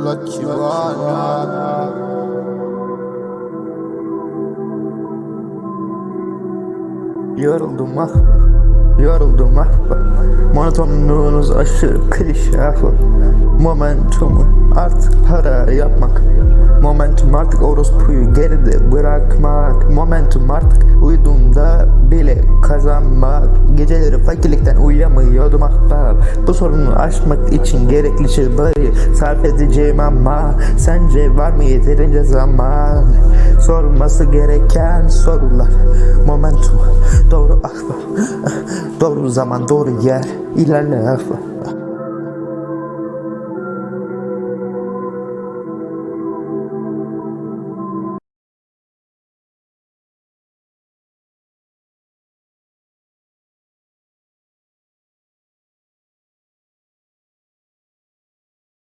Lucky Vanya Yoruldum ah Yoruldum ah. Monotonluğunuz aşırı klişe. Ah Momentumu artık para yapmak. Momentum artık orospuyu geride bırakmak. Momentum artık bile kazanmak. Geceleri fakirlikten uyuyamıyordum ahbap. Bu sorunu aşmak için gerekli çabayı sarf edeceğim ama Sence var mı yeterince zaman? Sorulması gereken sorular. Momentum. Doğru ahbap. Doğru zaman doğru yer. İlerle ahbap